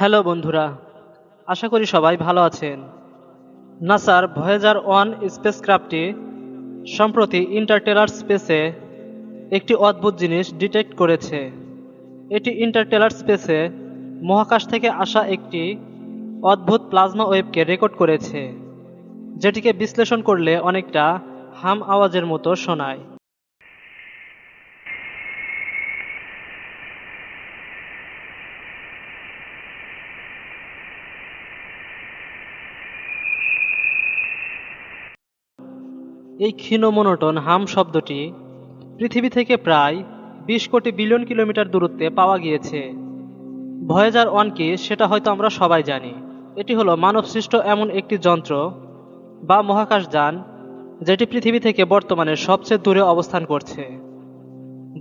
Hello বন্ধুরা, আশা করি সবাই ভালো আছেন। নাসার ভয়েজার ওয়ান স্পেসক্রাফটটি সম্প্রতি ইন্টারটেলার স্পেসে একটি অদ্ভুত জিনিস ডিটেক্ট করেছে। এটি ইন্টারটেলার স্পেসে মহাকাশ থেকে আসা একটি অদ্ভুত প্লাজমা ওয়েবকে রেকর্ড করেছে, যেটিকে বিশ্লেষণ করলে অনেকটা হাম আওয়াজের মতো শোনায়। এই ক্ষীণ মনোটন হাম শব্দটি পৃথিবী থেকে প্রায় বিশ কোটি বিলিয়ন কিলোমিটার দূরত্বে পাওয়া গিয়েছে। ভয়েজার ওয়ান কি, সেটা হয়তো আমরা সবাই জানি। এটি হলো মানবসৃষ্ট এমন একটি যন্ত্র বা মহাকাশযান যেটি পৃথিবী থেকে বর্তমানে সবচেয়ে দূরে অবস্থান করছে।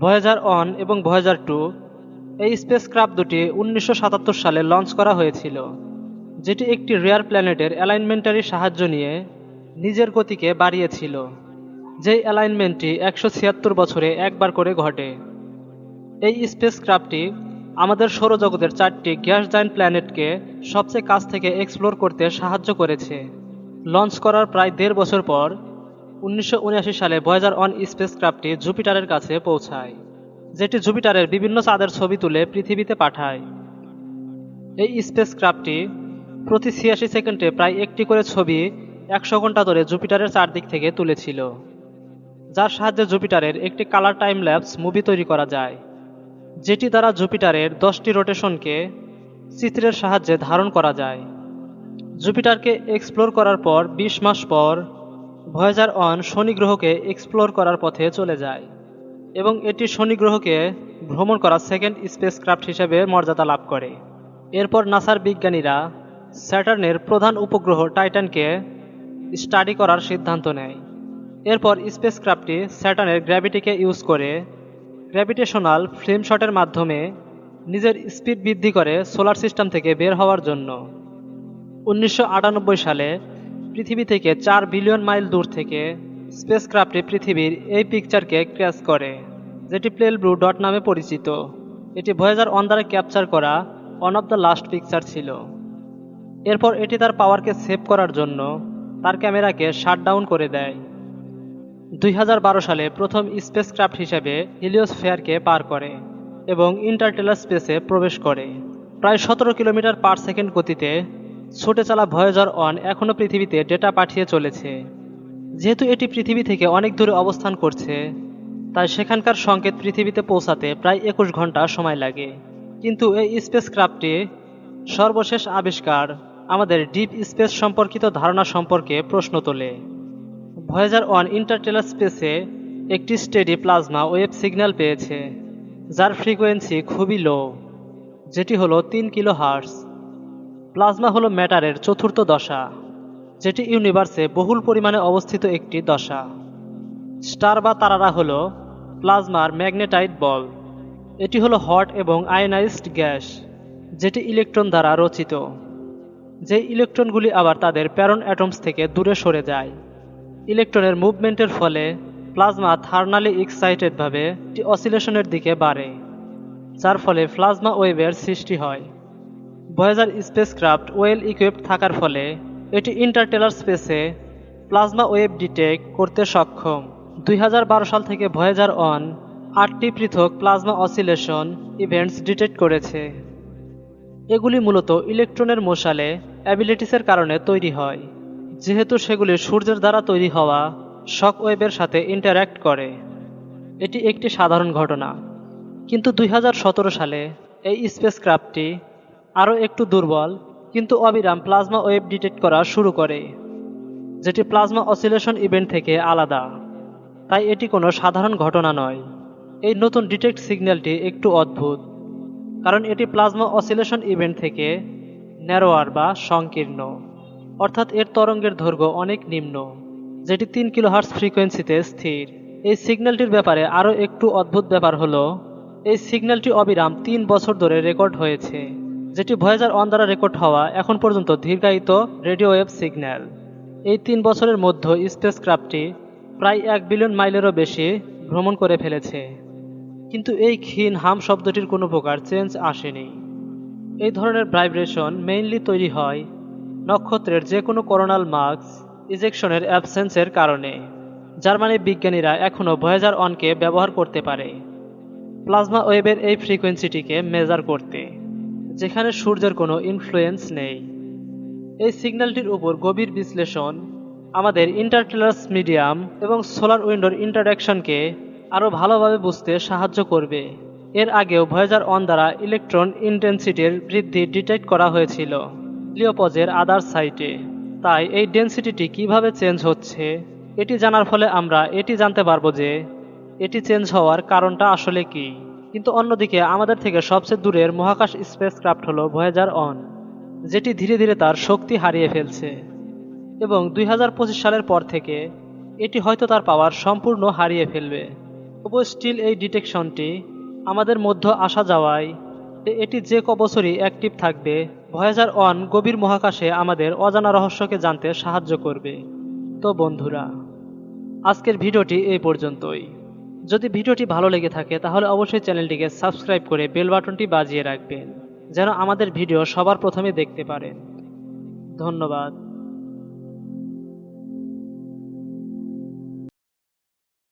ভয়েজার ওয়ান এবং ভয়েজার টু এই স্পেস ক্রাফট দুটি উনিশশো সাতাত্তর সালে লঞ্চ করা হয়েছিল, যেটি একটি রেয়ার প্ল্যানেটের অ্যালাইনমেন্টারি সাহায্য নিয়ে নিজের গতিকে বাড়িয়েছিল, যেই অ্যালাইনমেন্টটি একশো ছিয়াত্তর বছরে একবার করে ঘটে। এই স্পেস ক্রাফটটি আমাদের সৌরজগতের চারটি গ্যাস জাইন্ট প্ল্যানেটকে সবচেয়ে কাছ থেকে এক্সপ্লোর করতে সাহায্য করেছে। লঞ্চ করার প্রায় দেড় বছর পর উনিশশো উনআশি সালে ভয়েজার অন স্পেস ক্রাফটটি জুপিটারের কাছে পৌঁছায়, যেটি জুপিটারের বিভিন্ন চাঁদের ছবি তুলে পৃথিবীতে পাঠায়। এই স্পেস ক্রাফটটি প্রতি ছিয়াশি সেকেন্ডে প্রায় একটি করে ছবি একশো ঘণ্টা ধরে জুপিটারের চারদিক থেকে তুলেছিল, যার সাহায্যে জুপিটারের একটি কালার টাইম ল্যাপস মুভি তৈরি করা যায়, যেটি দ্বারা জুপিটারের দশটি রোটেশনকে চিত্রের সাহায্যে ধারণ করা যায়। জুপিটারকে এক্সপ্লোর করার পর ২০ মাস পর ভয়েজার অন শনি গ্রহকে এক্সপ্লোর করার পথে চলে যায় এবং এটি শনি গ্রহকে ভ্রমণ করা সেকেন্ড স্পেস ক্রাফট হিসেবে মর্যাদা লাভ করে। এরপর নাসার বিজ্ঞানীরা স্যাটার্নের প্রধান উপগ্রহ টাইটানকে স্টাডি করার সিদ্ধান্ত নেয়। এরপর স্পেস ক্রাফটটি স্যাটার্নের গ্র্যাভিটিকে ইউজ করে গ্র্যাভিটেশনাল ফ্লেম শটের মাধ্যমে নিজের স্পিড বৃদ্ধি করে সোলার সিস্টেম থেকে বের হওয়ার জন্য। উনিশশো আটানব্বই সালে পৃথিবী থেকে চার বিলিয়ন মাইল দূর থেকে স্পেস ক্রাফটটি পৃথিবীর এই পিকচারকে ক্র্যাশ করে, যেটি প্লেল ব্লু ডট নামে পরিচিত। এটি ভয়েজার অন দ্বারা ক্যাপচার করা one of the last picture ছিল। এরপর এটি তার পাওয়ারকে সেভ করার জন্য তার ক্যামেরাকে শাটডাউন করে দেয়। দুই হাজার বারো সালে প্রথম স্পেস ক্রাফট হিসেবে হিলিওসফেয়ারকে পার করে এবং ইন্টারটেলার স্পেসে প্রবেশ করে। প্রায় সতেরো কিলোমিটার পার সেকেন্ড গতিতে ছুটে চালা ভয়েজার অন এখনও পৃথিবীতে ডেটা পাঠিয়ে চলেছে। যেহেতু এটি পৃথিবী থেকে অনেক দূরে অবস্থান করছে, তাই সেখানকার সংকেত পৃথিবীতে পৌঁছাতে প্রায় একুশ ঘণ্টা সময় লাগে। কিন্তু এই স্পেস ক্রাফটটি সর্বশেষ আবিষ্কার আমাদের ডিপ স্পেস সম্পর্কিত ধারণা সম্পর্কে প্রশ্ন তোলে। ভয়েজার ওয়ান ইন্টারটেলার স্পেসে একটি স্টেডি প্লাজমা ওয়েব সিগন্যাল পেয়েছে, যার ফ্রিকোয়েন্সি খুবই লো, যেটি হলো তিন কিলো হার্স প্লাজমা হলো ম্যাটারের চতুর্থ দশা, যেটি ইউনিভার্সে বহুল পরিমাণে অবস্থিত একটি দশা। স্টার বা তারারা হলো প্লাজমার ম্যাগনেটাইট বল। এটি হলো হট এবং আয়নাইজড গ্যাস, যেটি ইলেকট্রন দ্বারা রচিত। যে ইলেকট্রনগুলি আবার তাদের প্যারন অ্যাটমস থেকে দূরে সরে যায়। ইলেকট্রনের মুভমেন্টের ফলে প্লাজমা থার্নালি এক্সাইটেডভাবে অসিলেশনের দিকে বাড়ে, যার ফলে প্লাজমা ওয়েভের সৃষ্টি হয়। ভয়েজার স্পেসক্রাফট ওয়েল ইকুইপড থাকার ফলে এটি ইন্টারটেলার স্পেসে প্লাজমা ওয়েভ ডিটেক্ট করতে সক্ষম। দুই হাজার বারো সাল থেকে ভয়েজার অন আটটি পৃথক প্লাজমা অসিলেশন ইভেন্টস ডিটেক্ট করেছে। এগুলি মূলত ইলেকট্রনের মশালে অ্যাবিলিটিসের কারণে তৈরি হয়। যেহেতু সেগুলি সূর্যের দ্বারা তৈরি হওয়া শক ওয়েবের সাথে ইন্টারঅ্যাক্ট করে। এটি একটি সাধারণ ঘটনা। কিন্তু দুই হাজার সতেরো সালে এই স্পেস ক্রাফটটি আরও একটু দুর্বল কিন্তু অবিরাম প্লাজমা ওয়েব ডিটেক্ট করা শুরু করে, যেটি প্লাজমা অসিলেশন ইভেন্ট থেকে আলাদা। তাই এটি কোনো সাধারণ ঘটনা নয়। এই নতুন ডিটেক্ট সিগন্যালটি একটু অদ্ভুত। কারণ এটি প্লাজমা অসিলেশন ইভেন্ট থেকে ন্যারোয়ার বা সংকীর্ণ, অর্থাৎ এর তরঙ্গের দৈর্ঘ্য অনেক নিম্ন, যেটি তিন কিলোহার্স ফ্রিকোয়েন্সিতে স্থির। এই সিগন্যালটির ব্যাপারে আরও একটু অদ্ভুত ব্যাপার হলো, এই সিগন্যালটি অবিরাম তিন বছর ধরে রেকর্ড হয়েছে, যেটি ভয়েজার অন দ্বারা রেকর্ড হওয়া এখন পর্যন্ত দীর্ঘায়িত রেডিও ওয়েভ সিগন্যাল। এই তিন বছরের মধ্যে স্পেস ক্রাফটটি প্রায় এক বিলিয়ন মাইলেরও বেশি ভ্রমণ করে ফেলেছে। কিন্তু এই ক্ষীণ হাম শব্দটির কোনো প্রকার চেঞ্জ আসেনি। এই ধরনের ভাইব্রেশন মেইনলি তৈরি হয় নক্ষত্রের যে কোনো করোনাল মার্কস ইজেকশনের অ্যাবসেন্সের কারণে, যার মানে বিজ্ঞানীরা এখনও ভয়েজার অনকে ব্যবহার করতে পারে। প্লাজমা ওয়েবের এই ফ্রিকোয়েন্সিটিকে মেজার করতে, যেখানে সূর্যের কোনো ইনফ্লুয়েন্স নেই। এই সিগন্যালটির উপর গভীর বিশ্লেষণ আমাদের ইন্টারটেলার্স মিডিয়াম এবং সোলার উইন্ডোর ইন্টারাকশনকে আরও ভালোভাবে বুঝতে সাহায্য করবে। এর আগেও ভয়েজার অন দ্বারা ইলেকট্রন ইন্টেন্সিটির বৃদ্ধি ডিটেক্ট করা হয়েছিল লিওপজের আদার সাইটে। তাই এই ডেন্সিটিটি কীভাবে চেঞ্জ হচ্ছে, এটি জানার ফলে আমরা এটি জানতে পারব যে, এটি চেঞ্জ হওয়ার কারণটা আসলে কি। কিন্তু অন্যদিকে আমাদের থেকে সবচেয়ে দূরের মহাকাশ স্পেস ক্রাফট হলো ভয়েজার অন, যেটি ধীরে ধীরে তার শক্তি হারিয়ে ফেলছে। এবং দুই হাজার পঁচিশ সালের পর থেকে এটি হয়তো তার পাওয়ার সম্পূর্ণ হারিয়ে ফেলবে। তবু স্টিল এই ডিটেকশনটি আমাদের মধ্য আসা যাওয়ায় এটি যে কবছরই অ্যাক্টিভ থাকবে ভয়েজার অন গভীর মহাকাশে আমাদের অজানা রহস্যকে জানতে সাহায্য করবে। তো বন্ধুরা, আজকের ভিডিওটি এই পর্যন্তই। যদি ভিডিওটি ভালো লেগে থাকে, তাহলে অবশ্যই চ্যানেলটিকে সাবস্ক্রাইব করে বেল বাটনটি বাজিয়ে রাখবেন, যেন আমাদের ভিডিও সবার প্রথমে দেখতে পারেন। ধন্যবাদ।